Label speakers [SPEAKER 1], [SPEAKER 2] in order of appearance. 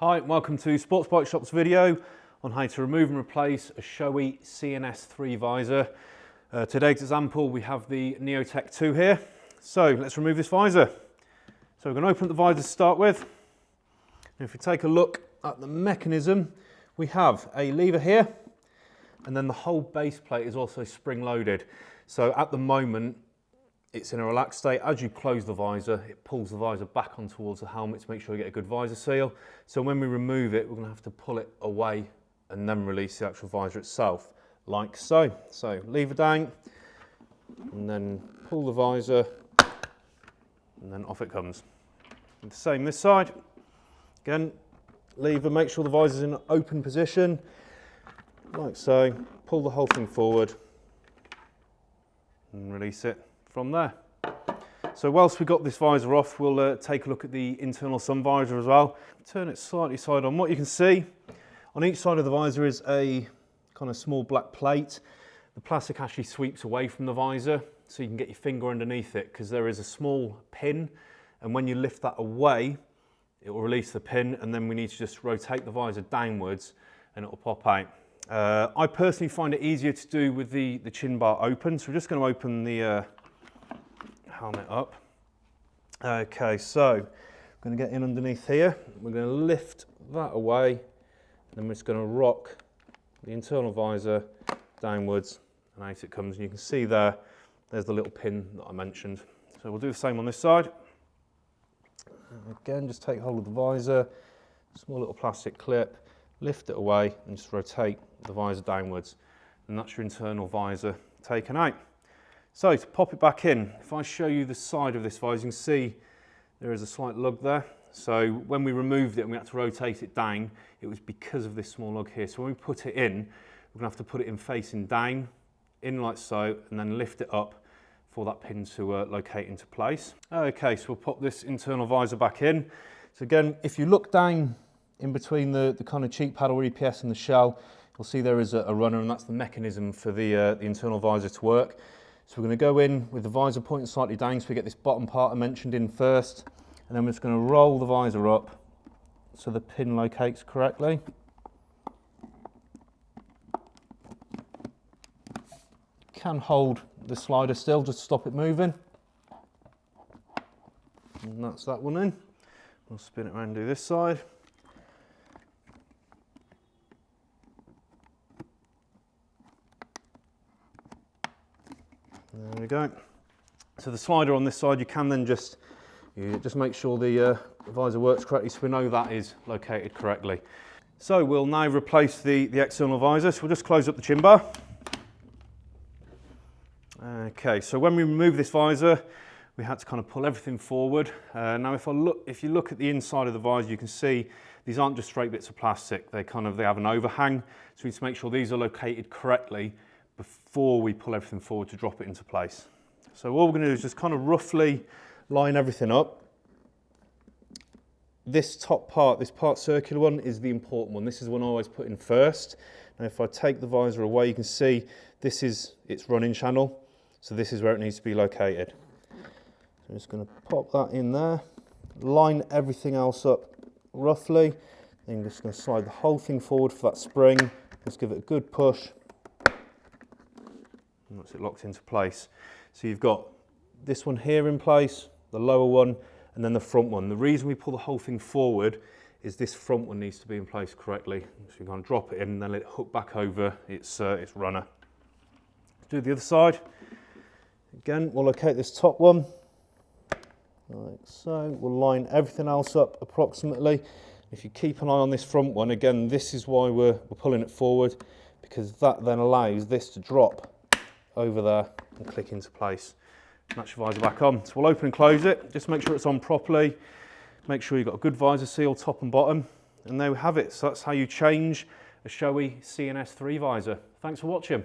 [SPEAKER 1] Hi, welcome to Sports Bike Shop's video on how to remove and replace a Shoei CNS3 visor. Uh, today's example, we have the Neotec 2 here. So let's remove this visor. So we're going to open the visor to start with. And if we take a look at the mechanism, we have a lever here, and then the whole base plate is also spring loaded. So at the moment, it's in a relaxed state. As you close the visor, it pulls the visor back on towards the helmet to make sure you get a good visor seal. So when we remove it, we're gonna to have to pull it away and then release the actual visor itself, like so. So lever down, and then pull the visor, and then off it comes. And the same this side. Again, lever, make sure the visor's in an open position, like so. Pull the whole thing forward, and release it from there. So whilst we've got this visor off, we'll uh, take a look at the internal sun visor as well. Turn it slightly side on. What you can see on each side of the visor is a kind of small black plate. The plastic actually sweeps away from the visor so you can get your finger underneath it because there is a small pin and when you lift that away, it will release the pin and then we need to just rotate the visor downwards and it will pop out. Uh, I personally find it easier to do with the, the chin bar open, so we're just going to open the, uh, helmet up. Okay, so I'm going to get in underneath here. We're going to lift that away. And then we're just going to rock the internal visor downwards and out it comes. And you can see there, there's the little pin that I mentioned. So we'll do the same on this side. And again, just take hold of the visor, small little plastic clip, lift it away and just rotate the visor downwards. And that's your internal visor taken out. So to pop it back in, if I show you the side of this visor, you can see there is a slight lug there. So when we removed it and we had to rotate it down, it was because of this small lug here. So when we put it in, we're gonna have to put it in facing down, in like so, and then lift it up for that pin to uh, locate into place. Okay, so we'll pop this internal visor back in. So again, if you look down in between the, the kind of cheek paddle EPS and the shell, you'll see there is a, a runner and that's the mechanism for the, uh, the internal visor to work. So we're going to go in with the visor pointing slightly down so we get this bottom part I mentioned in first. And then we're just going to roll the visor up so the pin locates correctly. Can hold the slider still just to stop it moving. And that's that one in. We'll spin it around and do this side. There we go. So the slider on this side, you can then just, you just make sure the, uh, visor works correctly so we know that is located correctly. So we'll now replace the, the external visor. So we'll just close up the chin bar. Okay, so when we remove this visor, we had to kind of pull everything forward. Uh, now if I look, if you look at the inside of the visor, you can see these aren't just straight bits of plastic. They kind of, they have an overhang. So we need to make sure these are located correctly before we pull everything forward to drop it into place. So what we're going to do is just kind of roughly line everything up. This top part, this part circular one, is the important one. This is the one I always put in first. Now if I take the visor away, you can see this is its running channel. So this is where it needs to be located. So I'm just going to pop that in there, line everything else up roughly. Then I'm just going to slide the whole thing forward for that spring. Just give it a good push once it locked into place. So you've got this one here in place, the lower one, and then the front one. The reason we pull the whole thing forward is this front one needs to be in place correctly. So you're going to drop it in and then let it hook back over its, uh, its runner. Do the other side. Again, we'll locate this top one, like so. We'll line everything else up approximately. If you keep an eye on this front one, again, this is why we're, we're pulling it forward because that then allows this to drop over there and click into place. Match your visor back on. So we'll open and close it. Just make sure it's on properly. Make sure you've got a good visor seal top and bottom. And there we have it. So that's how you change a Shoei CNS3 visor. Thanks for watching.